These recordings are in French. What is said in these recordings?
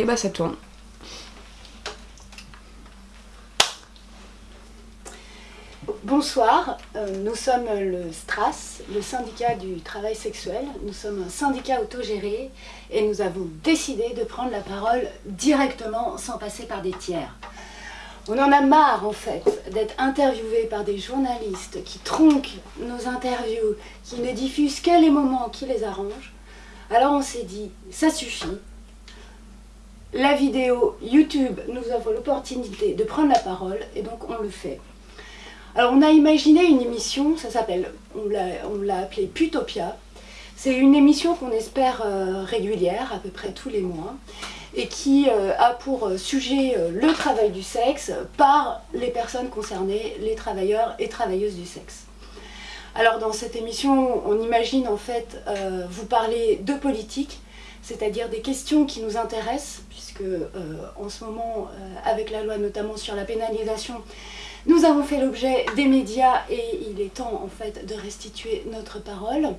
Et bah ça tourne. Bonsoir, euh, nous sommes le STRAS, le syndicat du travail sexuel. Nous sommes un syndicat autogéré et nous avons décidé de prendre la parole directement sans passer par des tiers. On en a marre en fait d'être interviewé par des journalistes qui tronquent nos interviews, qui ne diffusent que les moments qui les arrangent. Alors on s'est dit, ça suffit. La vidéo YouTube nous offre l'opportunité de prendre la parole et donc on le fait. Alors on a imaginé une émission, ça s'appelle, on l'a appelée Putopia. C'est une émission qu'on espère euh, régulière, à peu près tous les mois, et qui euh, a pour sujet euh, le travail du sexe par les personnes concernées, les travailleurs et travailleuses du sexe. Alors dans cette émission, on imagine en fait vous parler de politique, c'est-à-dire des questions qui nous intéressent, puisque en ce moment, avec la loi notamment sur la pénalisation, nous avons fait l'objet des médias et il est temps en fait de restituer notre parole.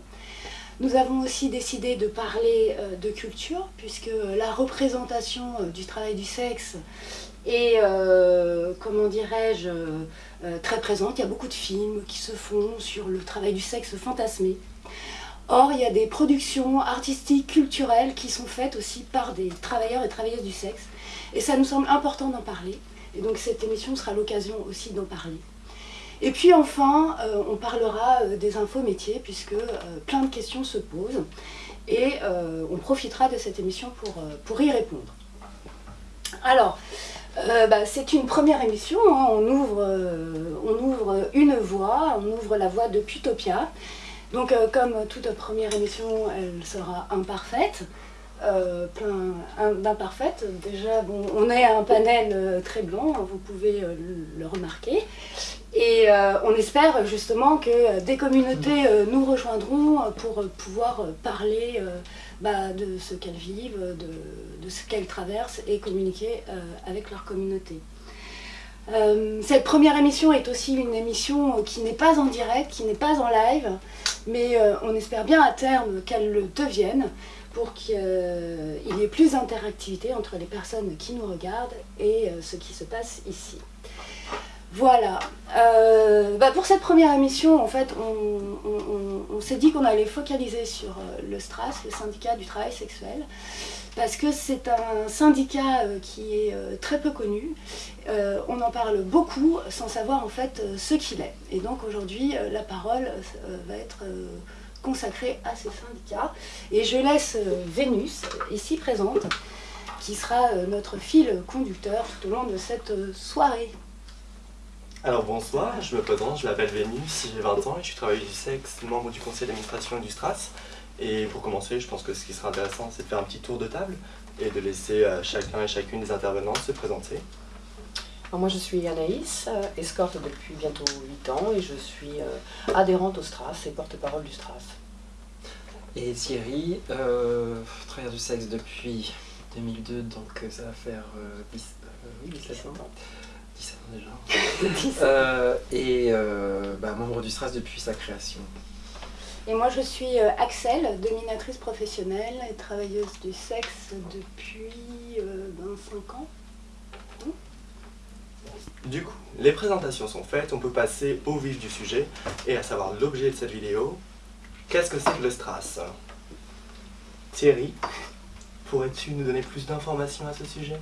Nous avons aussi décidé de parler euh, de culture puisque la représentation euh, du travail du sexe est, euh, comment dirais-je, très présente. Il y a beaucoup de films qui se font sur le travail du sexe fantasmé. Or, il y a des productions artistiques, culturelles qui sont faites aussi par des travailleurs et travailleuses du sexe. Et ça nous semble important d'en parler. Et donc cette émission sera l'occasion aussi d'en parler. Et puis enfin, euh, on parlera euh, des infos métiers, puisque euh, plein de questions se posent. Et on profitera de cette émission pour, pour y répondre. Alors, bah, c'est une première émission, hein. on, ouvre, on ouvre une voie, on ouvre la voie de Putopia. Donc comme toute première émission, elle sera imparfaite. Euh, plein d'imparfaites. Déjà, bon, on est un panel euh, très blanc, hein, vous pouvez euh, le remarquer. Et on espère justement que des communautés nous rejoindront pour pouvoir parler bah, de ce qu'elles vivent, de, ce qu'elles traversent et communiquer avec leur communauté. Cette première émission est aussi une émission qui n'est pas en direct, qui n'est pas en live, mais on espère bien à terme qu'elle le devienne pour qu'il y ait plus d'interactivité entre les personnes qui nous regardent et euh, ce qui se passe ici. Voilà. Euh, bah, pour cette première émission, en fait, on, s'est dit qu'on allait focaliser sur euh, le STRAS, le syndicat du travail sexuel, parce que c'est un syndicat qui est très peu connu. on en parle beaucoup sans savoir en fait ce qu'il est. Et donc aujourd'hui, la parole va être consacré à ces syndicats. Et je laisse euh, Vénus, ici présente, qui sera euh, notre fil conducteur tout au long de cette euh, soirée. Alors bonsoir, je me présente, je m'appelle Vénus, j'ai 20 ans et je suis travailleuse du sexe, membre du conseil d'administration du STRAS. Et pour commencer, je pense que ce qui sera intéressant, c'est de faire un petit tour de table et de laisser chacun et chacune des intervenants se présenter. moi je suis Anaïs, escorte depuis bientôt 8 ans et je suis adhérente au STRAS et porte-parole du STRAS. Et Thierry, euh, travailleur du sexe depuis 2002, donc euh, ça va faire 10, euh, oui, 17 ans. 17 ans déjà. et bah, membre du STRAS depuis sa création. Et moi je suis Axel, dominatrice professionnelle et travailleuse du sexe depuis 25 ans. Du coup, les présentations sont faites, on peut passer au vif du sujet et à savoir l'objet de cette vidéo, Qu'est-ce que c'est que le STRAS Thierry, pourrais-tu nous donner plus d'informations à ce sujet?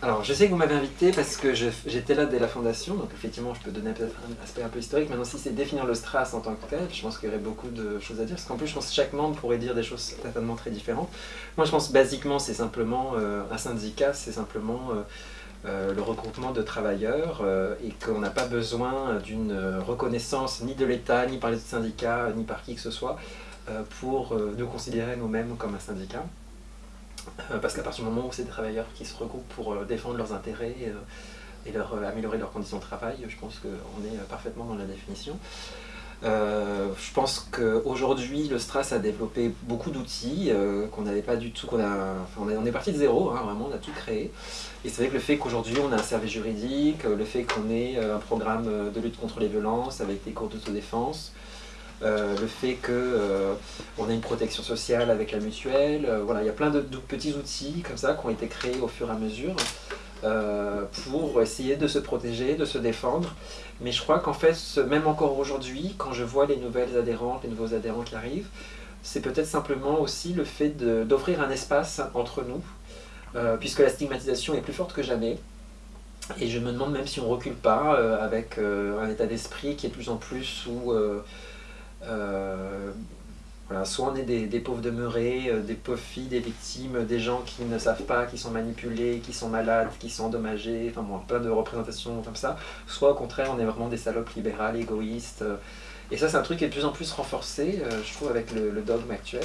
Alors, je sais que vous m'avez invité parce que j'étais là dès la fondation, donc effectivement, je peux donner un aspect un peu historique. Maintenant, si c'est définir le STRAS en tant que tel, je pense qu'il y aurait beaucoup de choses à dire, parce qu'en plus, je pense que chaque membre pourrait dire des choses certainement très différentes. Moi, je pense basiquement, c'est simplement, euh, un syndicat, c'est simplement... Euh, euh, le regroupement de travailleurs et qu'on n'a pas besoin d'une reconnaissance ni de l'État, ni par les syndicats, ni par qui que ce soit pour nous considérer nous-mêmes comme un syndicat. Parce qu'à partir du moment où c'est des travailleurs qui se regroupent pour défendre leurs intérêts et leur, améliorer leurs conditions de travail, je pense qu'on est parfaitement dans la définition. Euh, je pense qu'aujourd'hui, le Stras a développé beaucoup d'outils euh, qu'on n'avait pas du tout, on, est, parti de zéro, hein, vraiment, on a tout créé. Et c'est vrai que le fait qu'aujourd'hui on a un service juridique, le fait qu'on ait euh, un programme de lutte contre les violences avec des cours d'autodéfense, le fait qu'on a une protection sociale avec la mutuelle. voilà, il y a plein de, petits outils comme ça qui ont été créés au fur et à mesure pour essayer de se protéger, de se défendre. Mais je crois qu'en fait, même encore aujourd'hui, quand je vois les nouvelles adhérentes, les nouveaux adhérents qui arrivent, c'est peut-être simplement aussi le fait d'offrir un espace entre nous, euh, puisque la stigmatisation est plus forte que jamais. Et je me demande même si on recule pas euh, avec euh, un état d'esprit qui est de plus en plus où voilà, soit on est des, pauvres demeurés, des pauvres filles, des victimes, des gens qui ne savent pas, qui sont manipulés, qui sont malades, qui sont endommagés, enfin bon, plein de représentations comme ça, soit au contraire on est vraiment des salopes libérales, égoïstes, et ça, c'est un truc qui est de plus en plus renforcé, euh, je trouve, avec le, dogme actuel.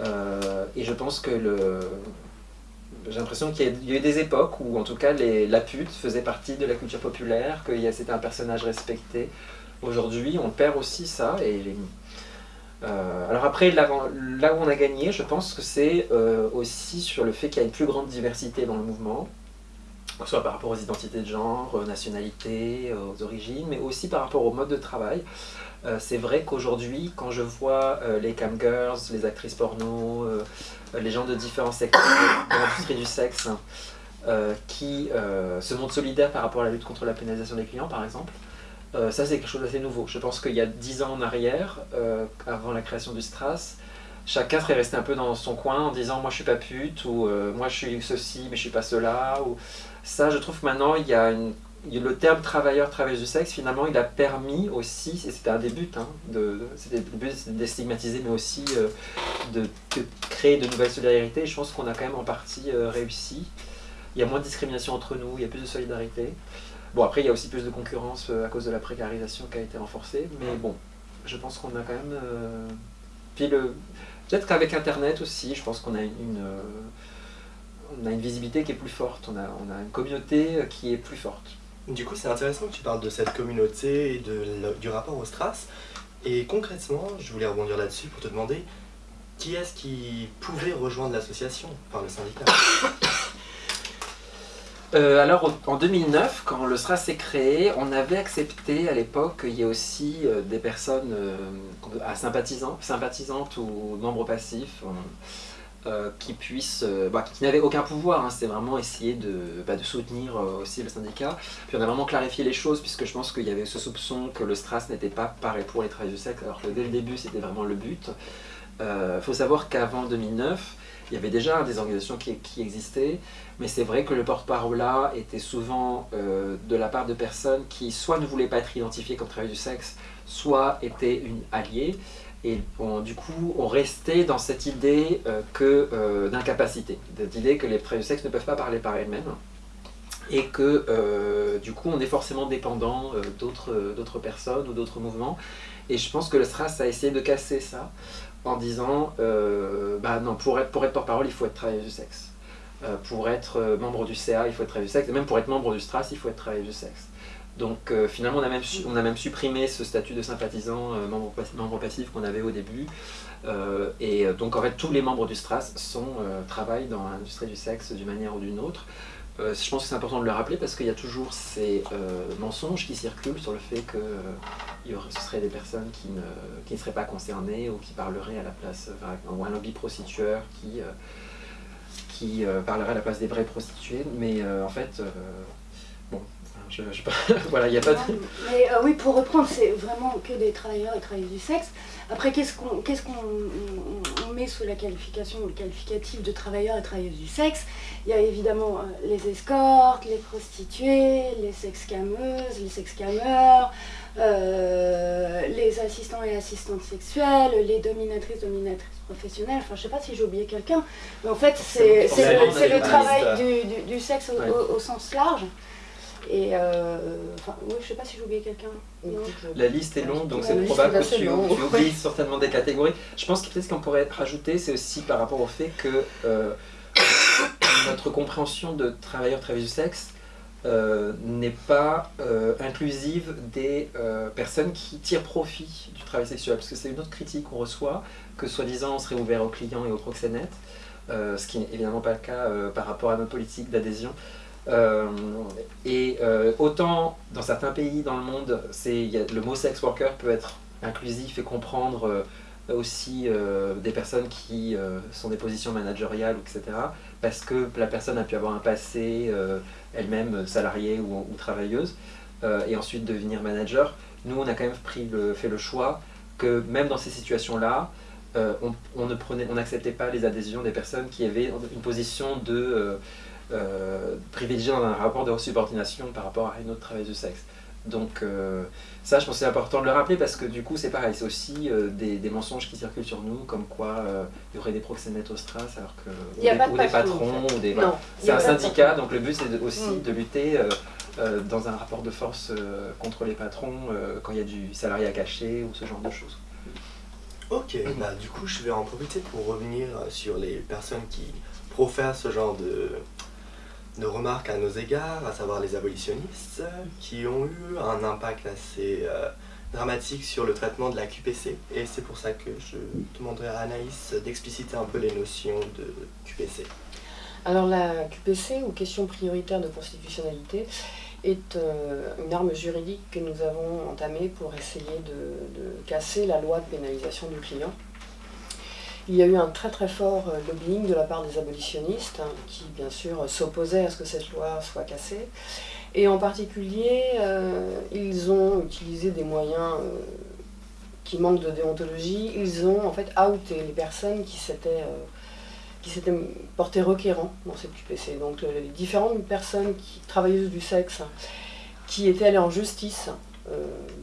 Euh, et je pense que le... J'ai l'impression qu'il y, a eu des époques où, en tout cas, la pute faisait partie de la culture populaire, que c'était un personnage respecté. Aujourd'hui, on perd aussi ça. Et euh, alors après, là, où on a gagné, je pense que c'est aussi sur le fait qu'il y a une plus grande diversité dans le mouvement soit par rapport aux identités de genre, aux nationalités, aux origines, mais aussi par rapport au mode de travail. Euh, c'est vrai qu'aujourd'hui, quand je vois euh, les camgirls, les actrices porno, euh, les gens de différents secteurs de l'industrie du sexe qui se montrent solidaires par rapport à la lutte contre la pénalisation des clients, par exemple, ça c'est quelque chose d'assez nouveau. Je pense qu'il y a dix ans en arrière, avant la création du Stras, chacun serait resté un peu dans son coin en disant moi je suis pas pute ou moi je suis ceci mais je suis pas cela ça je trouve que maintenant il y a le terme travailleur, travailleuse du sexe, finalement, il a permis aussi, et c'était un des buts, hein, de, c'était le but de déstigmatiser, mais aussi euh, de, créer de nouvelles solidarités. Je pense qu'on a quand même en partie euh, réussi. Il y a moins de discrimination entre nous, il y a plus de solidarité. Bon, après, il y a aussi plus de concurrence euh, à cause de la précarisation qui a été renforcée, mais bon, je pense qu'on a quand même... Puis le... peut-être qu'avec Internet aussi, je pense qu'on a une... on a une visibilité qui est plus forte, on a, on a une communauté qui est plus forte. Du coup, c'est intéressant que tu parles de cette communauté et de, du rapport au Stras. Et concrètement, je voulais rebondir là-dessus pour te demander qui est-ce qui pouvait rejoindre l'association, enfin le syndicat? Euh, alors en 2009, quand le STRAS s'est créé, on avait accepté à l'époque qu'il y ait aussi euh, des personnes euh, à sympathisantes ou membres passifs. Qui puisse, euh, bah, qui n'avait aucun pouvoir, hein, c'était vraiment essayer de, bah, de soutenir aussi le syndicat. Puis on a vraiment clarifié les choses, puisque je pense qu'il y avait ce soupçon que le Stras n'était pas pareil pour les travailleurs du sexe, alors que dès le début c'était vraiment le but. Il faut savoir qu'avant 2009, il y avait déjà des organisations qui, existaient, mais c'est vrai que le porte-parole là était souvent de la part de personnes qui soit ne voulaient pas être identifiées comme travailleurs du sexe, soit étaient une alliée. Et du coup, on restait dans cette idée euh, euh, d'incapacité, cette idée que les travailleurs du sexe ne peuvent pas parler par elles-mêmes, et que euh, du coup, on est forcément dépendant d'autres personnes ou d'autres mouvements. Et je pense que le STRAS a essayé de casser ça en disant bah non, pour être, pour être porte-parole, il faut être travailleur du sexe. pour être membre du CA, il faut être travailleur du sexe. Et même pour être membre du STRAS, il faut être travailleur du sexe. Donc euh, finalement, on a, même on a même supprimé ce statut de sympathisant euh, membre, passif qu'on avait au début. Euh, et donc en fait, tous les membres du STRAS travaillent dans l'industrie du sexe d'une manière ou d'une autre. Je pense que c'est important de le rappeler parce qu'il y a toujours ces mensonges qui circulent sur le fait que ce seraient des personnes qui ne, qui ne, seraient pas concernées ou qui parleraient à la place, ou un lobby prostitueur qui, qui parlerait à la place des vrais prostituées. Mais en fait, voilà, il n'y a pas de... Mais euh, oui, pour reprendre, c'est vraiment que des travailleurs et travailleuses du sexe. Après, qu'est-ce qu'on met sous la qualification, le qualificatif de travailleurs et travailleuses du sexe? Il y a évidemment euh, les escortes, les prostituées, les sex-cameuses, les sex-cameurs, euh, les assistants et assistantes sexuelles, les dominatrices, dominatrices professionnelles. Enfin, je sais pas si j'ai oublié quelqu'un, mais en fait, c'est le, travail du, du, sexe au sens large. Et euh, enfin, oui, je sais pas si j'ai oublié quelqu'un. La liste est longue, donc c'est probable que tu, oublies certainement des catégories. Je pense que peut-être ce qu'on pourrait rajouter, c'est aussi par rapport au fait que euh, notre compréhension de travailleurs travailleuses du sexe euh, n'est pas inclusive des personnes qui tirent profit du travail sexuel. Parce que c'est une autre critique qu'on reçoit, que soi-disant on serait ouvert aux clients et aux proxénètes, ce qui n'est évidemment pas le cas par rapport à notre politique d'adhésion. Euh, et euh, autant dans certains pays dans le monde, le mot sex worker peut être inclusif et comprendre aussi des personnes qui sont des positions managériales, etc. Parce que la personne a pu avoir un passé elle-même salariée ou, travailleuse, et ensuite devenir manager. Nous, on a quand même fait le choix que même dans ces situations-là, euh, on n'acceptait pas les adhésions des personnes qui avaient une position de euh, euh, privilégiée dans un rapport de subordination par rapport à une autre travailleuse du sexe. Donc ça, je pense que c'est important de le rappeler parce que du coup, c'est pareil, c'est aussi des, mensonges qui circulent sur nous, comme quoi il y aurait des proxénètes au Stras, alors que ou, des, ou des, patrons, ou des... C'est un syndicat, donc le but c'est aussi mm. de lutter dans un rapport de force contre les patrons quand il y a du salariat caché ou ce genre de choses. Ok, bah, du coup je vais en profiter pour revenir sur les personnes qui profèrent ce genre de, de remarques à nos égards, à savoir les abolitionnistes, qui ont eu un impact assez euh, dramatique sur le traitement de la QPC. Et c'est pour ça que je demanderai à Anaïs d'expliciter un peu les notions de QPC. Alors la QPC, ou question prioritaire de constitutionnalité, est euh, une arme juridique que nous avons entamée pour essayer de, casser la loi de pénalisation du client. Il y a eu un très très fort euh, lobbying de la part des abolitionnistes, hein, qui bien sûr s'opposaient à ce que cette loi soit cassée. Et en particulier, euh, ils ont utilisé des moyens qui manquent de déontologie. Ils ont en fait outé les personnes qui s'étaient qui s'étaient requérants dans cette QPC. Donc les différentes personnes qui, travailleuses du sexe qui étaient allées en justice euh,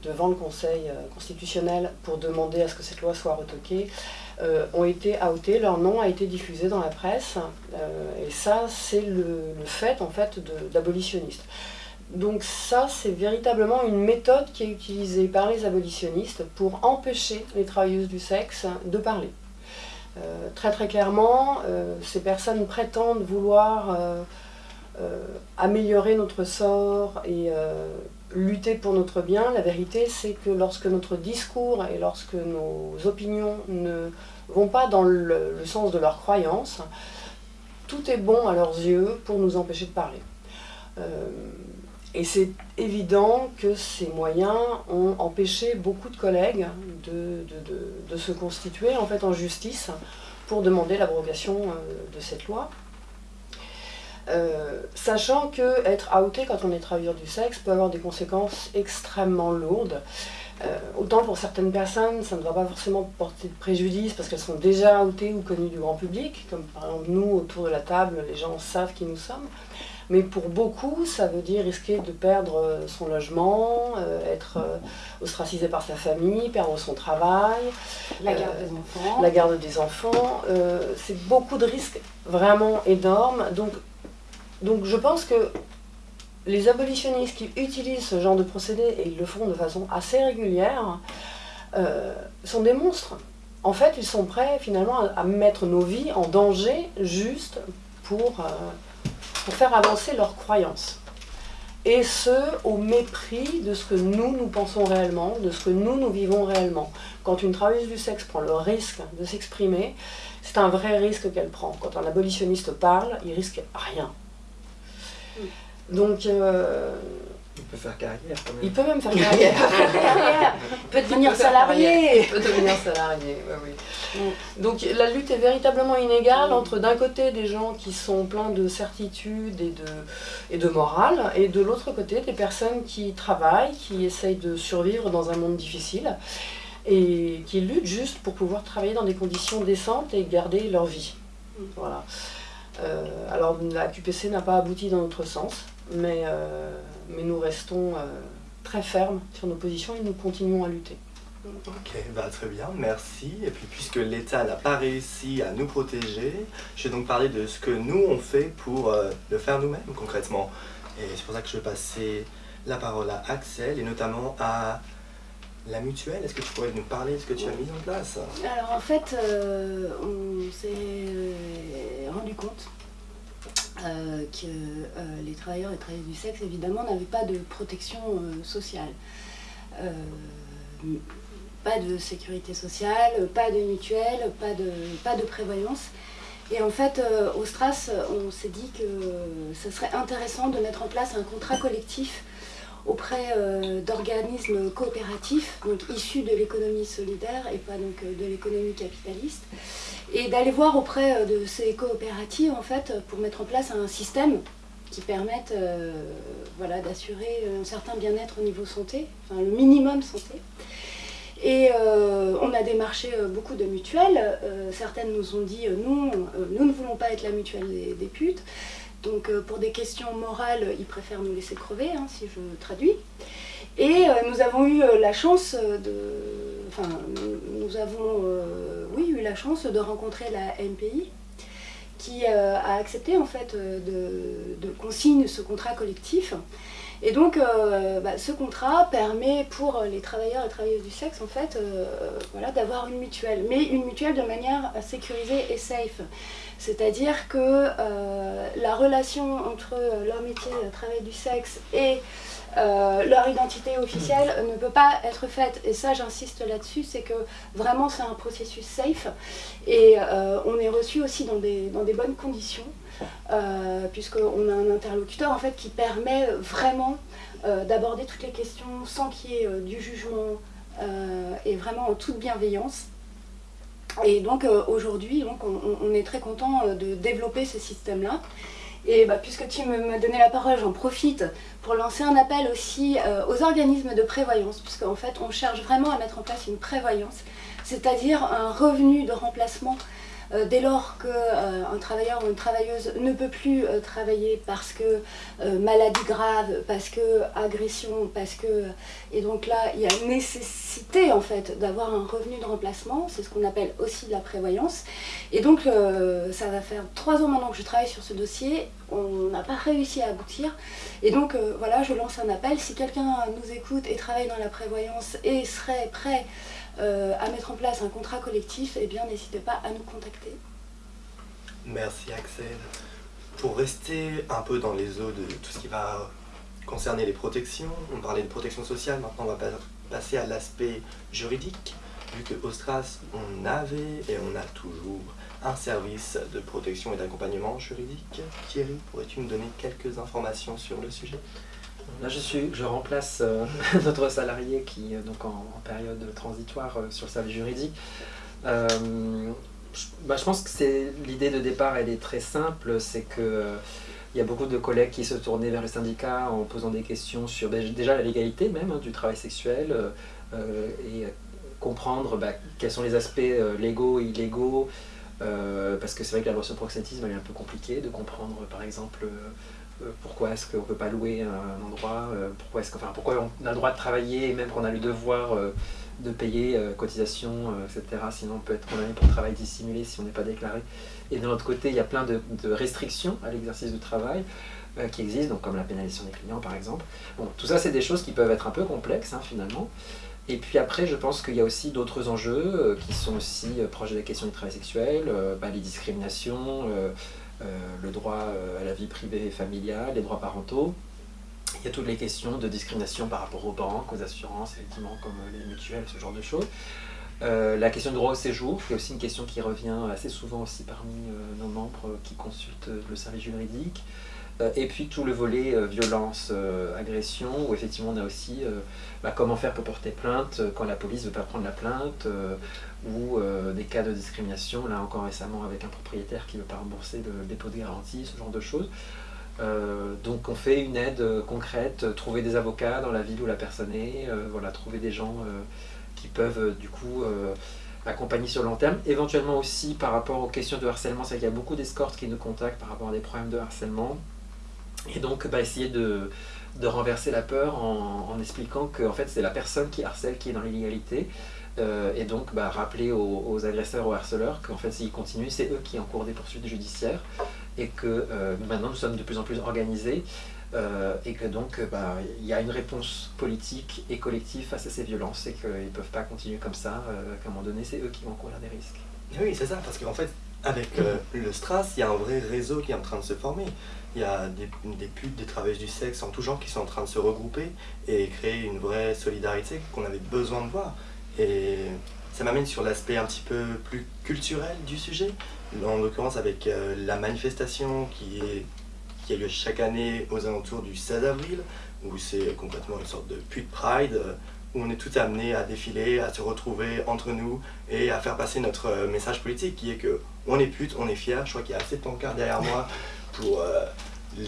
devant le Conseil euh, constitutionnel pour demander à ce que cette loi soit retoquée, euh, ont été outées, leur nom a été diffusé dans la presse, et ça c'est le, fait en fait d'abolitionnistes. Donc ça, c'est véritablement une méthode qui est utilisée par les abolitionnistes pour empêcher les travailleuses du sexe de parler. Euh, très très clairement, euh, ces personnes prétendent vouloir euh, améliorer notre sort et lutter pour notre bien. La vérité, c'est que lorsque notre discours et lorsque nos opinions ne vont pas dans le, sens de leurs croyances, tout est bon à leurs yeux pour nous empêcher de parler. Et c'est évident que ces moyens ont empêché beaucoup de collègues de, se constituer en, fait, en justice pour demander l'abrogation euh, de cette loi. Euh, sachant que être outé quand on est travailleur du sexe peut avoir des conséquences extrêmement lourdes. Euh, autant pour certaines personnes, ça ne va pas forcément porter de préjudice parce qu'elles sont déjà outées ou connues du grand public, comme par exemple nous autour de la table, les gens savent qui nous sommes. Mais pour beaucoup, ça veut dire risquer de perdre son logement, euh, être euh, ostracisé par sa famille, perdre son travail. La garde des enfants. La garde des enfants. c'est beaucoup de risques vraiment énormes. Donc, donc je pense que les abolitionnistes qui utilisent ce genre de procédé, et ils le font de façon assez régulière, sont des monstres. En fait, ils sont prêts finalement à, mettre nos vies en danger juste pour pour faire avancer leurs croyances. Et ce, au mépris de ce que nous, nous pensons réellement, de ce que nous, nous vivons réellement. Quand une travailleuse du sexe prend le risque de s'exprimer, c'est un vrai risque qu'elle prend. Quand un abolitionniste parle, il risque rien. Donc, euh, il peut faire carrière quand même. Il peut même faire carrière. il peut devenir salarié. Il peut devenir salarié, oui, oui. Mm. Donc la lutte est véritablement inégale entre d'un côté des gens qui sont pleins de certitude et de, et de morale, et de l'autre côté des personnes qui travaillent, qui essayent de survivre dans un monde difficile, et qui luttent juste pour pouvoir travailler dans des conditions décentes et garder leur vie. Mm. Voilà. Euh, alors la QPC n'a pas abouti dans notre sens, mais... Euh, mais nous restons euh, très fermes sur nos positions et nous continuons à lutter. Ok, bah très bien, merci. Et puis puisque l'État n'a pas réussi à nous protéger, je vais donc parler de ce que nous on fait pour le faire nous-mêmes concrètement. Et c'est pour ça que je vais passer la parole à Axel et notamment à la mutuelle. Est-ce que tu pourrais nous parler de ce que tu as mis en place Alors en fait, euh, on s'est rendu compte euh, que euh, les travailleurs et travailleuses du sexe, évidemment, n'avaient pas de protection euh, sociale. pas de sécurité sociale, pas de mutuelle, pas de, pas de prévoyance. Et en fait, au Stras, on s'est dit que ce serait intéressant de mettre en place un contrat collectif auprès d'organismes coopératifs, donc issus de l'économie solidaire et pas donc de l'économie capitaliste, et d'aller voir auprès de ces coopératives en fait pour mettre en place un système qui permette voilà, d'assurer un certain bien-être au niveau santé, enfin le minimum santé. Et euh, on a démarché euh, beaucoup de mutuelles. Euh, certaines nous ont dit non, nous ne voulons pas être la mutuelle des, putes. Donc pour des questions morales, ils préfèrent nous laisser crever, hein, si je traduis. Et nous avons eu la chance de... Enfin, nous avons oui, eu la chance de rencontrer la MPI, qui a accepté en fait de, de ce contrat collectif et donc, euh, bah, ce contrat permet pour les travailleurs et travailleuses du sexe, en fait, euh, voilà, d'avoir une mutuelle, mais une mutuelle de manière sécurisée et safe. C'est-à-dire que euh, la relation entre leur métier, le travail du sexe, et leur identité officielle ne peut pas être faite. Et ça, j'insiste là-dessus, c'est que vraiment, c'est un processus safe. Et on est reçu aussi dans des, bonnes conditions. Euh, puisqu'on a un interlocuteur fait qui permet vraiment euh, d'aborder toutes les questions sans qu'il y ait euh, du jugement et vraiment en toute bienveillance. Et donc aujourd'hui, on, est très content de développer ce système-là. Et bah, puisque tu m'as donné la parole, j'en profite pour lancer un appel aussi aux organismes de prévoyance, puisqu'en fait on cherche vraiment à mettre en place une prévoyance, c'est-à-dire un revenu de remplacement euh, dès lors qu'un euh, travailleur ou une travailleuse ne peut plus euh, travailler parce que maladie grave, parce que agression, parce que... Et donc là, il y a nécessité en fait d'avoir un revenu de remplacement, c'est ce qu'on appelle aussi la prévoyance. Et donc ça va faire trois ans maintenant que je travaille sur ce dossier, on n'a pas réussi à aboutir. Et donc voilà, je lance un appel, si quelqu'un nous écoute et travaille dans la prévoyance et serait prêt euh, à mettre en place un contrat collectif, eh n'hésitez pas à nous contacter. Merci Axel. Pour rester un peu dans les eaux de tout ce qui va concerner les protections, on parlait de protection sociale, maintenant on va passer à l'aspect juridique, vu que Ostras, on avait et on a toujours un service de protection et d'accompagnement juridique. Thierry, pourrais-tu nous donner quelques informations sur le sujet? Là, je, suis, je remplace euh, notre salarié qui est donc en, période transitoire euh, sur le service juridique. Euh, je, bah, je, pense que l'idée de départ, elle est très simple, c'est que il y a beaucoup de collègues qui se tournaient vers le syndicat en posant des questions sur déjà la légalité même hein, du travail sexuel et comprendre bah, quels sont les aspects légaux et illégaux, parce que c'est vrai que la loi sur proxénétisme est un peu compliquée de comprendre par exemple euh, pourquoi est-ce qu'on ne peut pas louer un endroit, euh, pourquoi, est-ce enfin, pourquoi on a le droit de travailler et même qu'on a le devoir euh, de payer cotisation, etc. Sinon on peut être condamné pour travail dissimulé si on n'est pas déclaré. Et de l'autre côté, il y a plein de, restrictions à l'exercice du travail qui existent, comme la pénalisation des clients par exemple. Tout ça c'est des choses qui peuvent être un peu complexes hein, finalement. Et puis après, je pense qu'il y a aussi d'autres enjeux qui sont aussi proches de la question du travail sexuel, bah, les discriminations, euh, le droit euh, à la vie privée et familiale, les droits parentaux. Il y a toutes les questions de discrimination par rapport aux banques, aux assurances, effectivement, comme les mutuelles, ce genre de choses. Euh, la question du droit au séjour, qui est aussi une question qui revient assez souvent aussi parmi nos membres qui consultent le service juridique. Et puis tout le volet violence, agression, où effectivement on a aussi bah, comment faire pour porter plainte quand la police ne veut pas prendre la plainte, ou euh, des cas de discrimination, là encore récemment avec un propriétaire qui ne veut pas rembourser le dépôt de garantie, ce genre de choses. Euh, donc on fait une aide euh, concrète, trouver des avocats dans la ville où la personne est, voilà, trouver des gens qui peuvent du coup accompagner sur le long terme. Éventuellement aussi par rapport aux questions de harcèlement, c'est qu'il y a beaucoup d'escortes qui nous contactent par rapport à des problèmes de harcèlement. Et donc bah, essayer de, renverser la peur en, expliquant que fait, c'est la personne qui harcèle qui est dans l'illégalité euh, et donc bah, rappeler aux, agresseurs, aux harceleurs qu'en fait s'ils continuent, c'est eux qui encourent des poursuites judiciaires et que euh, maintenant nous sommes de plus en plus organisés euh, et que donc bah, il y a une réponse politique et collective face à ces violences et qu'ils ne peuvent pas continuer comme ça, qu'à un moment donné c'est eux qui vont courir des risques. Oui, c'est ça, parce qu'en fait, avec le Stras, il y a un vrai réseau qui est en train de se former. Il y a des, putes, des travailleuses du sexe en tout genre qui sont en train de se regrouper et créer une vraie solidarité qu'on avait besoin de voir. Et ça m'amène sur l'aspect un petit peu plus culturel du sujet, en l'occurrence avec euh, la manifestation qui, qui a lieu chaque année aux alentours du 16 avril, où c'est concrètement une sorte de pute pride, où on est tous amenés à défiler, à se retrouver entre nous et à faire passer notre message politique qui est que on est pute, on est fier. Je crois qu'il y a assez de pancartes derrière moi pour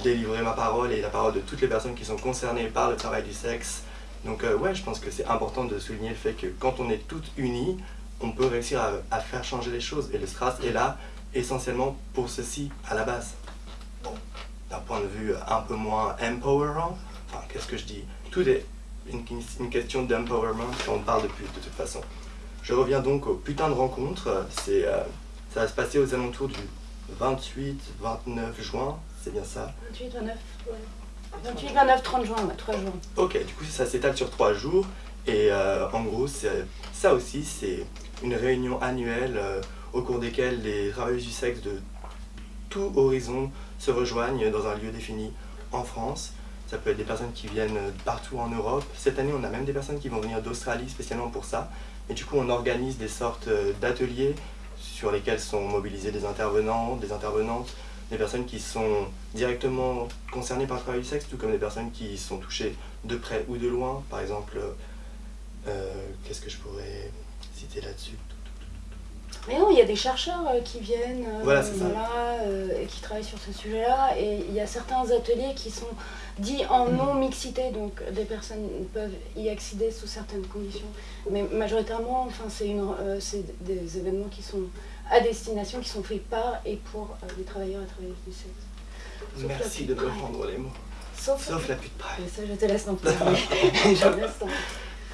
délivrer ma parole et la parole de toutes les personnes qui sont concernées par le travail du sexe. Donc ouais, je pense que c'est important de souligner le fait que quand on est toutes unies, on peut réussir à, faire changer les choses. Et le Stras est là essentiellement pour ceci à la base. Bon, d'un point de vue un peu moins empowerant, enfin qu'est-ce que je dis? Tout est une, question d'empowerment quand on parle de pute de toute façon. Je reviens donc au putain de rencontre. C'est, euh, ça va se passer aux alentours du 28-29 juin, c'est bien ça 28, 29, ouais. 28, 29, 30 juin, 3 jours. Ok, du coup ça s'étale sur 3 jours. Et euh, en gros, ça aussi, c'est une réunion annuelle euh, au cours desquelles les travailleuses du sexe de tout horizon se rejoignent dans un lieu défini en France. Ça peut être des personnes qui viennent partout en Europe. Cette année, on a même des personnes qui vont venir d'Australie spécialement pour ça. Et du coup, on organise des sortes euh, d'ateliers sur lesquels sont mobilisés des intervenants, des intervenantes, des personnes qui sont directement concernées par le travail du sexe, tout comme des personnes qui sont touchées de près ou de loin. Par exemple, euh, qu'est-ce que je pourrais là-dessus? Mais non, il y a des chercheurs euh, qui viennent euh, voilà, euh, et qui travaillent sur ce sujet-là. Et il y a certains ateliers qui sont dits en mm. non-mixité, donc des personnes peuvent y accéder sous certaines conditions. Mais majoritairement, enfin, c'est des événements qui sont à destination, qui sont faits par et pour les travailleurs et travailleuses du sexe. Merci de me prendre les mots. Sauf, la pute pride. ça, je te laisse en parler. je laisse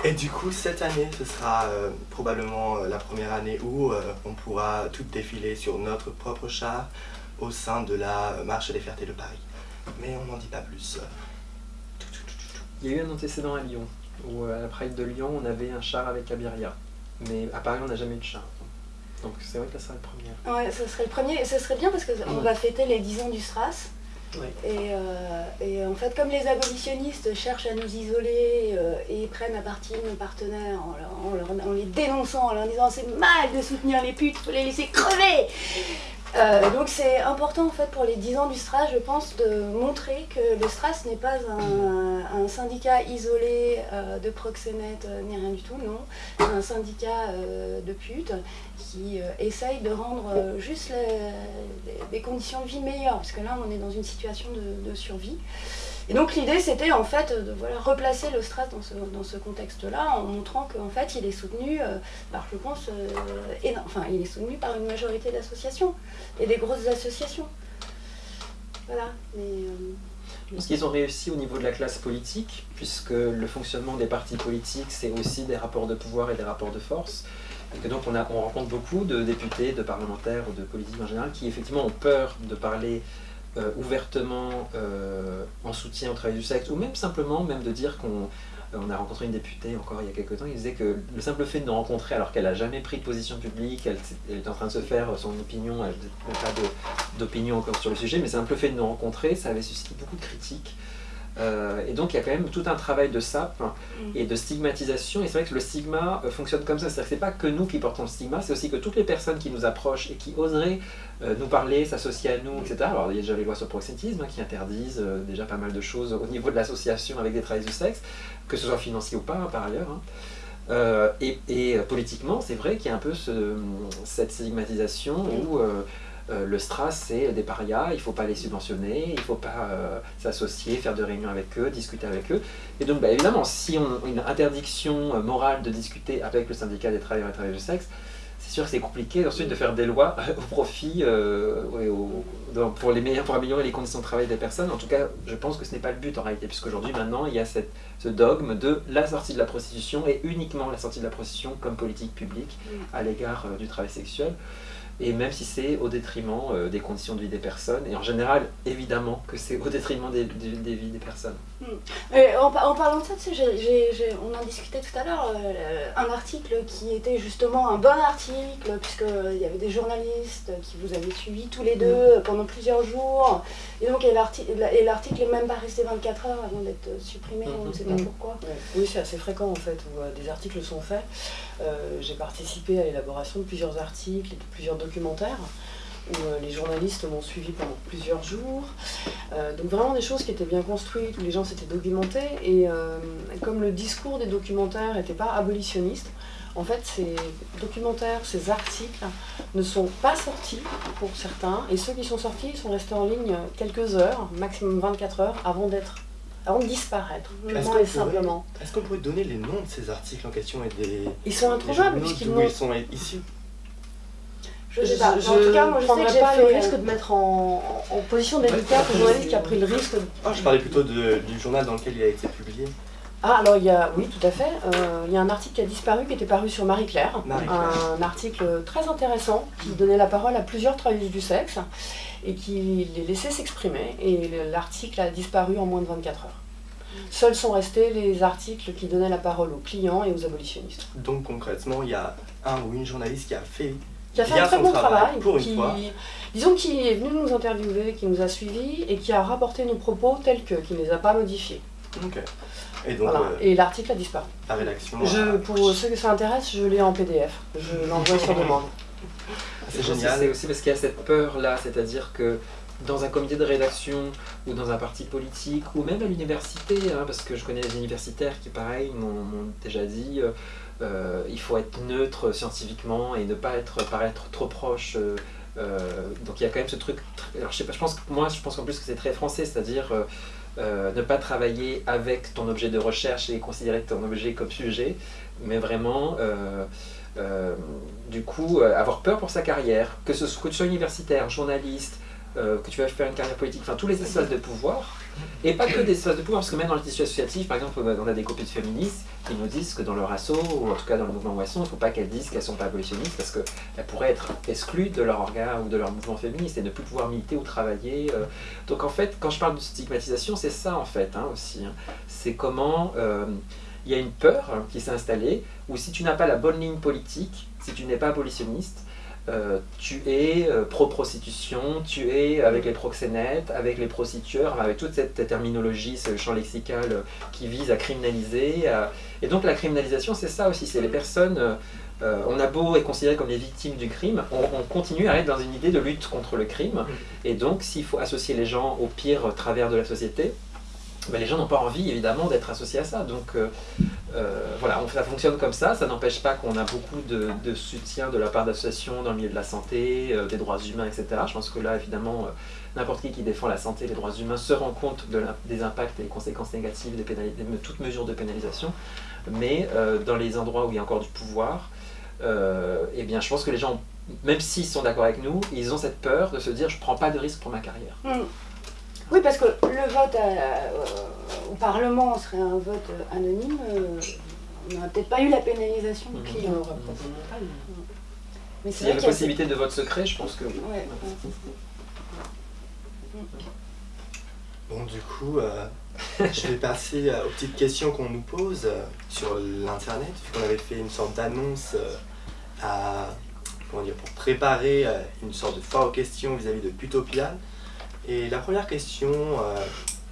et du coup, cette année, ce sera euh, probablement euh, la première année où euh, on pourra tout défiler sur notre propre char au sein de la Marche des Fiertés de Paris. Mais on n'en dit pas plus. Il y a eu un antécédent à Lyon, où à la Pride de Lyon, on avait un char avec Abiria. Mais à Paris, on n'a jamais eu de char. Donc c'est vrai que ça serait le premier. Ouais, ce serait le premier. Et ce serait bien parce qu'on va fêter les 10 ans du Et, euh, et, en fait, comme les abolitionnistes cherchent à nous isoler euh, et prennent à partie nos partenaires en, en, les dénonçant, en leur disant c'est mal de soutenir les putes, faut les laisser crever euh, donc c'est important en fait pour les 10 ans du STRAS, je pense, de montrer que le STRAS n'est pas un, syndicat isolé de proxénètes ni rien du tout, non. C'est un syndicat de putes qui essaye de rendre juste des conditions de vie meilleures, parce que là on est dans une situation de survie. Et donc l'idée c'était en fait de voilà, replacer le Stras dans ce, dans ce contexte-là en montrant qu'en fait il est soutenu euh, par, je pense, euh, enfin il est soutenu par une majorité d'associations et des grosses associations. Voilà. Mais, euh, qu'ils ont réussi au niveau de la classe politique, puisque le fonctionnement des partis politiques, c'est aussi des rapports de pouvoir et des rapports de force. Et donc on, a, on rencontre beaucoup de députés, de parlementaires de politiques en général qui effectivement ont peur de parler euh, ouvertement euh, en soutien au travail du sexe, ou même simplement même de dire qu'on euh, a rencontré une députée encore il y a quelques temps, il disait que le simple fait de nous rencontrer alors qu'elle n'a jamais pris de position publique, elle, elle, est en train de se faire son opinion, elle n'a pas d'opinion encore sur le sujet, mais le simple fait de nous rencontrer, ça avait suscité beaucoup de critiques. Euh, et donc il y a quand même tout un travail de sape mm. et de stigmatisation. Et c'est vrai que le stigma euh, fonctionne comme ça. C'est-à-dire que c'est pas que nous qui portons le stigma, c'est aussi que toutes les personnes qui nous approchent et qui oseraient euh, nous parler, s'associer à nous, etc. Alors il y a déjà les lois sur le proxénétisme hein, qui interdisent déjà pas mal de choses au niveau de l'association avec des travailleurs du sexe, que ce soit financier ou pas hein, par ailleurs. Hein. et, politiquement, c'est vrai qu'il y a un peu cette stigmatisation où euh, le Stras, c'est des parias, il ne faut pas les subventionner, il ne faut pas euh, s'associer, faire de réunions avec eux, discuter avec eux. Et donc, bah, évidemment, si on a une interdiction euh, morale de discuter avec le syndicat des travailleurs et travailleuses du sexe, c'est sûr que c'est compliqué ensuite de faire des lois au profit, pour, les meilleurs, pour améliorer les conditions de travail des personnes. En tout cas, je pense que ce n'est pas le but en réalité, puisqu'aujourd'hui, maintenant, il y a cette, ce dogme de la sortie de la prostitution et uniquement la sortie de la prostitution comme politique publique à l'égard du travail sexuel et même si c'est au détriment euh, des conditions de vie des personnes, et en général, évidemment que c'est au détriment des, vies des personnes. Hmm. en, parlant de ça, on en discutait tout à l'heure, euh, un article qui était justement un bon article, puisqu'il y avait des journalistes qui vous avaient suivi tous les deux hmm. pendant plusieurs jours, et donc l'article n'est même pas resté 24 heures avant d'être supprimé, on ne sait pas hmm. pourquoi. Oui, c'est assez fréquent en fait, où euh, des articles sont faits. J'ai participé à l'élaboration de plusieurs articles et de plusieurs documentaire. où les journalistes m'ont suivi pendant plusieurs jours. donc vraiment des choses qui étaient bien construites, où les gens s'étaient documentés. Et comme le discours des documentaires n'était pas abolitionniste, en fait, ces documentaires, ces articles ne sont pas sortis pour certains, et ceux qui sont sortis sont restés en ligne quelques heures, maximum 24 heures, avant d'être avant de disparaître, et simplement. Est-ce qu'on pourrait donner les noms de ces articles en question et des... Ils sont introuvables puisqu'ils ils sont ici je sais pas. en tout cas, moi je sais que j'ai pas le risque de mettre en, position d'éditeur que journaliste qui a pris le risque. De... Ah, je parlais plutôt du journal dans lequel il a été publié. Ah, alors il y a, oui, tout à fait. Euh, il y a un article qui a disparu, qui était paru sur Marie-Claire. un article très intéressant qui donnait la parole à plusieurs travailleuses du sexe et qui les laissait s'exprimer. Et l'article a disparu en moins de 24 heures. Seuls sont restés les articles qui donnaient la parole aux clients et aux abolitionnistes. Donc concrètement, il y a un ou une journaliste qui a fait qui a fait un très bon travail, pour qui, disons qui est venu nous interviewer, qui nous a suivis et qui a rapporté nos propos tels que, qui ne les a pas modifiés. Ok. Euh, et, l'article a disparu. La rédaction. Je, pour ceux que ça intéresse, je l'ai en PDF. Je l'envoie sur demande. C'est génial. C'est aussi parce qu'il y a cette peur-là, c'est-à-dire que dans un comité de rédaction ou dans un parti politique ou même à l'université, hein, parce que je connais des universitaires qui, pareil, m'ont déjà dit euh, euh, il faut être neutre scientifiquement et ne pas être, paraître trop proche. donc il y a quand même ce truc. Alors je sais pas, je pense que moi je pense qu'en plus que c'est très français, c'est-à-dire euh, ne pas travailler avec ton objet de recherche et considérer ton objet comme sujet, mais vraiment, euh, euh, du coup, avoir peur pour sa carrière, que, ce, que tu sois universitaire, journaliste, euh, que tu vas faire une carrière politique, enfin tous les espaces de pouvoir, et pas que des espaces de pouvoir, parce que même dans le tissu associatif, par exemple, on a des copines féministes qui nous disent que dans leur asso, ou en tout cas dans le mouvement Moisson, il ne faut pas qu'elles disent qu'elles ne sont pas abolitionnistes, parce qu'elles pourraient être exclues de leur organe ou de leur mouvement féministe et ne plus pouvoir militer ou travailler. Euh. Donc en fait, quand je parle de stigmatisation, c'est ça en fait hein, aussi. Hein. C'est comment euh, il y a une peur qui s'est installée, où si tu n'as pas la bonne ligne politique, si tu n'es pas abolitionniste, euh, tu es euh, pro-prostitution, tu es avec les proxénètes, avec les prostitueurs, avec toute cette terminologie, ce champ lexical euh, qui vise à criminaliser. Et donc la criminalisation, c'est ça aussi, c'est les personnes, on a beau être considéré comme les victimes du crime, on, continue à être dans une idée de lutte contre le crime. Et donc s'il faut associer les gens au pire travers de la société, ben, les gens n'ont pas envie évidemment d'être associés à ça. Donc euh, voilà, ça fonctionne comme ça. Ça n'empêche pas qu'on a beaucoup de, soutien de la part d'associations dans le milieu de la santé, euh, des droits humains, etc. Je pense que là, évidemment, euh, n'importe qui qui défend la santé et les droits humains se rend compte des impacts et des conséquences négatives de toutes mesures de pénalisation. Mais dans les endroits où il y a encore du pouvoir, eh bien, je pense que les gens, même s'ils sont d'accord avec nous, ils ont cette peur de se dire je ne prends pas de risque pour ma carrière. Mm. Oui, parce que le vote au Parlement serait un vote anonyme. Euh, on n'aurait peut-être pas eu la pénalisation du client. Mais S'il y a la possibilité de vote secret, je pense que oui. Bon, du coup, euh, je vais passer euh, aux petites questions qu'on nous pose sur l'Internet, vu qu'on avait fait une sorte d'annonce à, pour préparer une sorte de foire aux questions vis-à-vis de Putopia. Et la première question euh,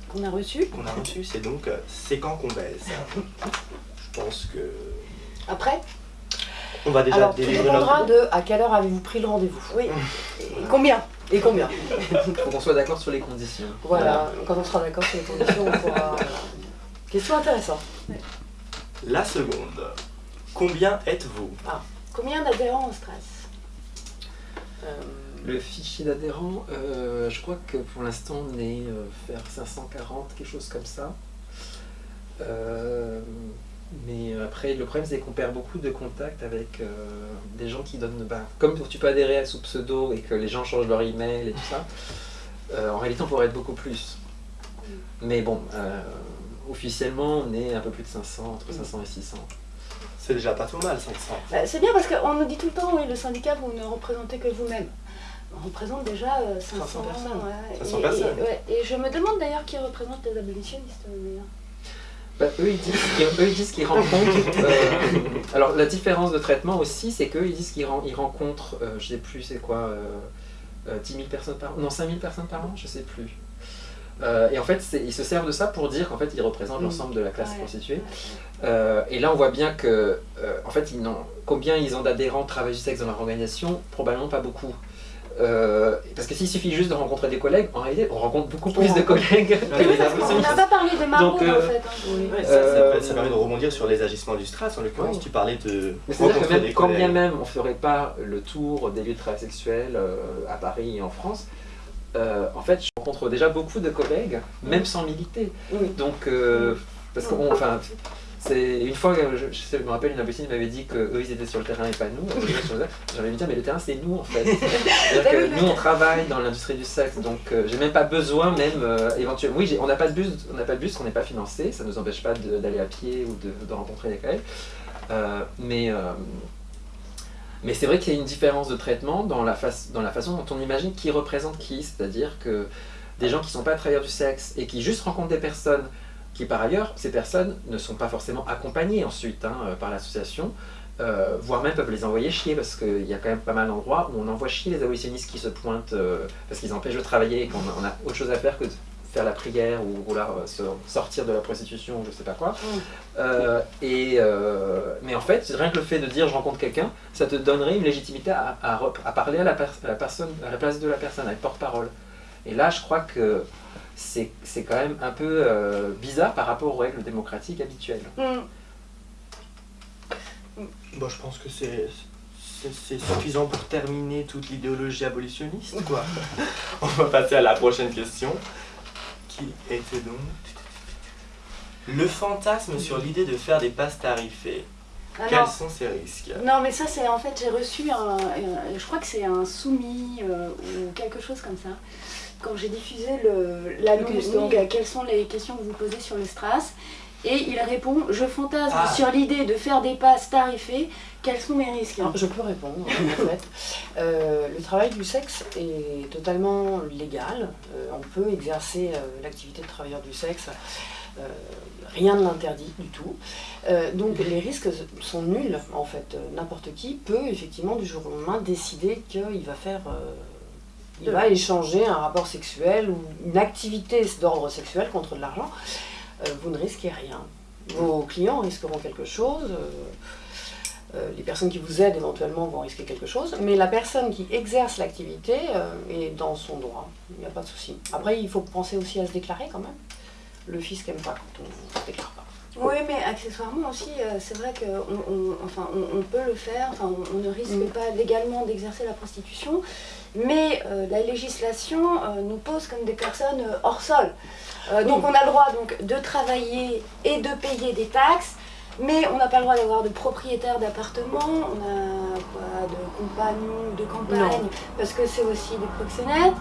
qu'on a reçue, qu'on a reçue, c'est donc euh, c'est quand qu'on baise Je pense que. Après? On va déjà Alors, tout dépendra de à quelle heure avez-vous pris le rendez-vous. Oui. Et combien? Et combien? Il faut qu'on soit d'accord sur les conditions. Voilà, quand on sera d'accord sur les conditions, on pourra. Question intéressante. La seconde. Combien êtes-vous? Ah. Combien d'adhérents au stress? Euh, le fichier d'adhérents, euh, je crois que pour l'instant on est euh, vers 540, quelque chose comme ça. Euh, mais après, le problème c'est qu'on perd beaucoup de contacts avec des gens qui donnent. Bah, comme tu peux adhérer sous pseudo et que les gens changent leur email et tout ça, en réalité on pourrait être beaucoup plus. Mais bon, officiellement on est un peu plus de 500, entre 500 et 600. C'est déjà pas trop mal, 500. Bah, c'est bien parce qu'on nous dit tout le temps, oui, le syndicat, vous ne représentez que vous-même représente déjà 500, euh, personnes. et, personnes. Et, je me demande d'ailleurs qui représente les abolitionnistes. Euh, bah, eux, ils disent qu'ils rencontrent. Euh, alors, la différence de traitement aussi, c'est qu'eux, ils disent qu'ils rencontrent, je sais plus, c'est quoi, 10 000 personnes par an Non, 5 000 personnes par an, je sais plus. et en fait, ils se servent de ça pour dire qu'en fait, ils représentent mm. l'ensemble de la classe constituée. et là, on voit bien que, en fait, ils combien ils ont d'adhérents travaillent du sexe dans leur organisation? Probablement pas beaucoup. Euh, parce que s'il suffit juste de rencontrer des collègues, en réalité, on rencontre beaucoup plus de collègues que les On abolitionnistes. n'a pas parlé de maraude Donc, euh, en fait. hein. Ouais, ça, Euh, ça, ça permet de rebondir sur les agissements du Stras. En l'occurrence, Oui. tu parlais de Mais c'est-à-dire que rencontrer même, des quand bien même on ferait pas le tour des lieux de travail sexuel euh, à Paris et en France, euh, en fait, je rencontre déjà beaucoup de collègues, même sans militer. Oui. Donc, euh, parce qu'on, enfin, c'est une fois, que je, me rappelle, une imbécile m'avait dit que eux ils étaient sur le terrain et pas nous. J'avais envie de dire, mais le terrain c'est nous en fait. C'est-à-dire que nous on travaille dans l'industrie du sexe, donc euh, j'ai même pas besoin, même euh, éventuellement. Oui, on n'a pas de bus, on n'a pas de bus, on n'est pas financé, ça nous empêche pas d'aller à pied ou de, de rencontrer des collègues. Euh, mais euh, mais c'est vrai qu'il y a une différence de traitement dans la, dans la façon dont on imagine qui représente qui, c'est-à-dire que des gens qui ne sont pas travailleurs du sexe et qui juste rencontrent des personnes qui par ailleurs, ces personnes ne sont pas forcément accompagnées ensuite hein, euh, par l'association, euh, voire même peuvent les envoyer chier parce qu'il y a quand même pas mal d'endroits où on envoie chier les abolitionnistes qui se pointent euh, parce qu'ils empêchent de travailler et qu'on a, on a autre chose à faire que de faire la prière ou se sortir de la prostitution ou je sais pas quoi. Mm. Euh, et, mais en fait, rien que le fait de dire je rencontre quelqu'un, ça te donnerait une légitimité à, à rep- à parler à la, pers- à la personne, à la place de la personne, à être porte-parole. Et là, je crois que c'est c'est quand même un peu euh, bizarre par rapport aux règles démocratiques habituelles. Mm. Bon, je pense que c'est c'est- c'est suffisant pour terminer toute l'idéologie abolitionniste, quoi. On va passer à la prochaine question, qui était donc... Le fantasme sur l'idée de faire des passes tarifées. Ah Quels non. sont ces risques? Non, mais ça, c'est en fait, j'ai reçu un, un- Je crois que c'est un soumis euh, ou quelque chose comme ça. Quand j'ai diffusé l'annonce, donc, oui. euh, quelles sont les questions que vous posez sur le Stras Et il répond Je fantasme Ah. sur l'idée de faire des passes tarifées, quels sont mes risques? Alors, je peux répondre, en fait. Euh, le travail du sexe est totalement légal. Euh, on peut exercer euh, l'activité de travailleur du sexe. Euh, rien ne l'interdit du tout. Euh, donc les risques sont nuls, en fait. N'importe qui peut, effectivement, du jour au lendemain, décider qu'il va faire... il va échanger un rapport sexuel ou une activité d'ordre sexuel contre de l'argent. Euh, vous ne risquez rien. Vos clients risqueront quelque chose. euh, euh, les personnes qui vous aident éventuellement vont risquer quelque chose, mais la personne qui exerce l'activité est dans son droit, il n'y a pas de souci. Après, il faut penser aussi à se déclarer quand même. Le fisc n'aime pas quand on ne se déclare pas. Oui, mais accessoirement aussi, euh, c'est vrai qu'on on, enfin, on, on peut le faire, enfin, on, on ne risque Mm. pas légalement d'exercer la prostitution, mais euh, la législation euh, nous pose comme des personnes hors sol. Donc on a le droit donc, de travailler et de payer des taxes, mais on n'a pas le droit d'avoir de propriétaire d'appartement, on n'a pas de compagnon, de campagne, Non. parce que c'est aussi des proxénètes.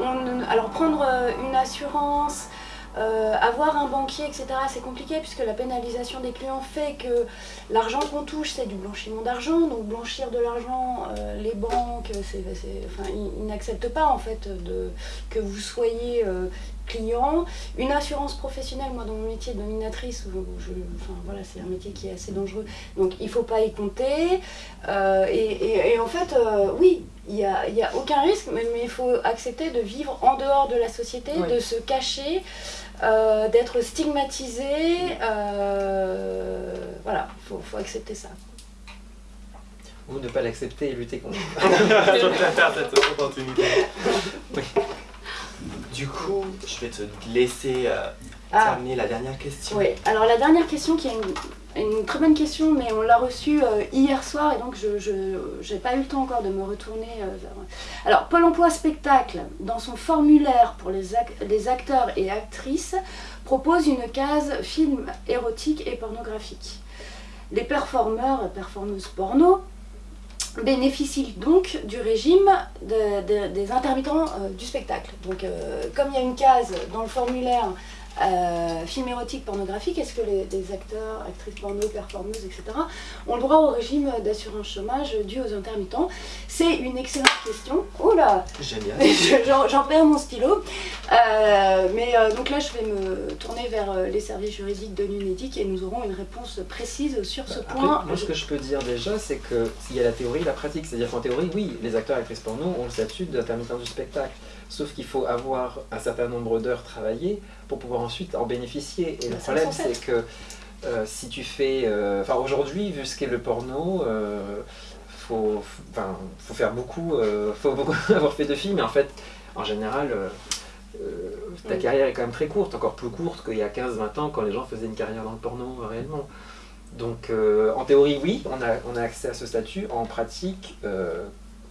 On, alors prendre une assurance, euh, avoir un banquier, etc., c'est compliqué puisque la pénalisation des clients fait que l'argent qu'on touche, c'est du blanchiment d'argent. Donc blanchir de l'argent, euh, les banques, c'est- enfin, ils, n'acceptent pas en fait de, que vous soyez euh, client. Une assurance professionnelle, moi dans mon métier de dominatrice, où je, enfin, voilà, c'est un métier qui est assez dangereux, donc il ne faut pas y compter. Et, et- et en fait, oui, il n'y a, y a aucun risque, mais mais il faut accepter de vivre en dehors de la société, Oui. de se cacher, euh, d'être stigmatisé. euh, voilà, il faut, faut accepter ça. Ou ne pas l'accepter et lutter contre. Je préfère cette opportunité. Oui. Du coup, je vais te laisser euh, Ah, terminer la dernière question. oui. Alors la dernière question qui est une, une très bonne question, mais on l'a reçue euh, hier soir et donc je n'ai pas eu le temps encore de me retourner euh, vers... Alors Pôle emploi spectacle, dans son formulaire pour les, ac- les acteurs et actrices, propose une case film érotique et pornographique. Les performeurs et performeuses porno bénéficient donc du régime de- de- des intermittents euh, du spectacle. Donc euh, comme il y a une case dans le formulaire euh, film érotique pornographique, est-ce que les, les acteurs, actrices porno, performeuses, etc. ont le droit au régime d'assurance chômage dû aux intermittents? C'est une excellente question. Oula Génial. Je- J'en perds mon stylo. Euh, mais euh, donc là, je vais me tourner vers euh, les services juridiques de l'UNEDIC et nous aurons une réponse précise sur ce Après, point. moi, ce que je peux dire déjà, c'est que s'il y a la théorie et la pratique, c'est-à-dire qu'en théorie, oui, les acteurs et actrices porno ont le statut d'intermittent du spectacle. Sauf qu'il faut avoir un certain nombre d'heures travaillées pour pouvoir ensuite en bénéficier. Et le problème, c'est que euh, si tu fais. euh, Enfin, aujourd'hui, vu ce qu'est le porno, euh, faut, enfin, faut faire beaucoup, euh, faut beaucoup avoir fait de films, mais en fait, en général, ta carrière est quand même très courte, encore plus courte qu'il y a 15-20 ans quand les gens faisaient une carrière dans le porno réellement. Donc en théorie, oui, on a, on a accès à ce statut. En pratique,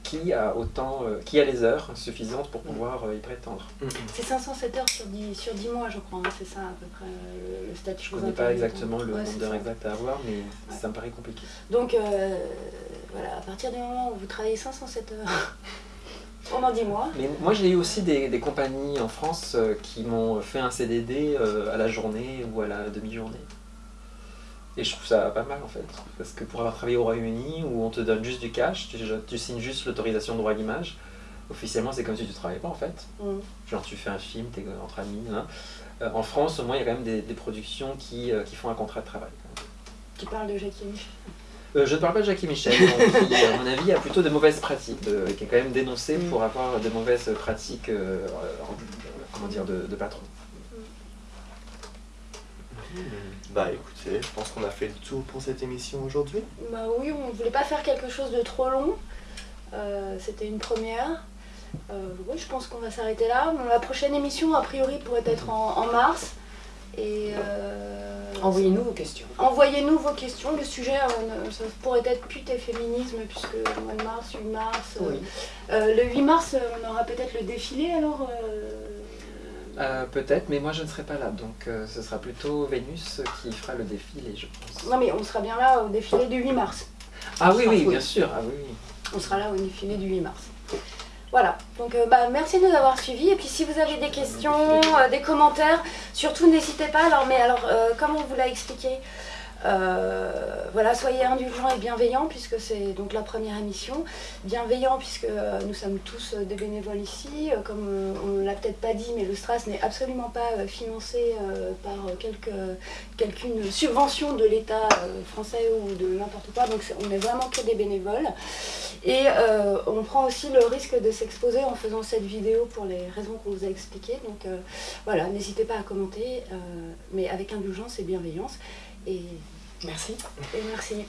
qui a autant, euh, qui a les heures suffisantes pour pouvoir euh, y prétendre C'est 507 heures sur 10, sur 10 mois, je crois. hein, C'est ça à peu près euh, le, statut. Je ne connais pas exactement le Ouais, nombre d'heures ça. exact à avoir, mais ça me paraît compliqué. Donc euh, voilà, à partir du moment où vous travaillez 507 heures pendant 10 mois, Mais moi j'ai eu aussi des, des compagnies en France euh, qui m'ont fait un CDD euh, à la journée ou à la demi-journée. Et je trouve ça pas mal en fait. Parce que pour avoir travaillé au Royaume-Uni où on te donne juste du cash, tu, tu signes juste l'autorisation de droit d'image, officiellement c'est comme si tu travaillais pas en fait. Mm. Genre tu fais un film, t'es entre amis. hein. Euh, en France au moins il y a quand même des, des productions qui, euh, qui font un contrat de travail. tu parles de Jackie Michel. Euh, je ne parle pas de Jackie Michel, donc, qui, à mon avis, a plutôt de mauvaises pratiques, de- qui est quand même dénoncé Mm. pour avoir de mauvaises pratiques euh, en- comment dire, de, de patron. Bah écoutez, je pense qu'on a fait le tour pour cette émission aujourd'hui. Bah oui, on voulait pas faire quelque chose de trop long. Euh, C'était une première. Euh, oui, je pense qu'on va s'arrêter là. Bon, la prochaine émission, a priori, pourrait être en, en mars. Et euh, Envoyez-nous vos questions. envoyez-nous vos questions. Le sujet, euh, ça pourrait être pute et féminisme, puisque le mois de mars, 8 mars. euh, Oui. euh, le 8 mars, on aura peut-être le défilé alors. Euh, Peut-être, mais moi je ne serai pas là, donc euh, ce sera plutôt Vénus qui fera le défilé, je pense. Non, mais on sera bien là au défilé du 8 mars. Ah oui, oui, Oui. bien sûr, ah oui, oui. On sera là au défilé du 8 mars. Voilà, donc euh, bah, merci de nous avoir suivis. Et puis si vous avez des questions, des commentaires, surtout n'hésitez pas. Alors, mais alors, comme on vous l'a expliqué, voilà, soyez indulgents et bienveillants puisque c'est donc la première émission. Bienveillants puisque euh, nous sommes tous euh, des bénévoles ici. Euh, comme euh, on ne l'a peut-être pas dit, mais le Stras n'est absolument pas euh, financé euh, par euh, quelque, quelqu'une subvention de l'État euh, français ou de n'importe quoi. Donc on est vraiment que des bénévoles. Et euh, on prend aussi le risque de s'exposer en faisant cette vidéo pour les raisons qu'on vous a expliquées. Donc euh, voilà, n'hésitez pas à commenter, euh, mais avec indulgence et bienveillance. Et, Merci. et merci.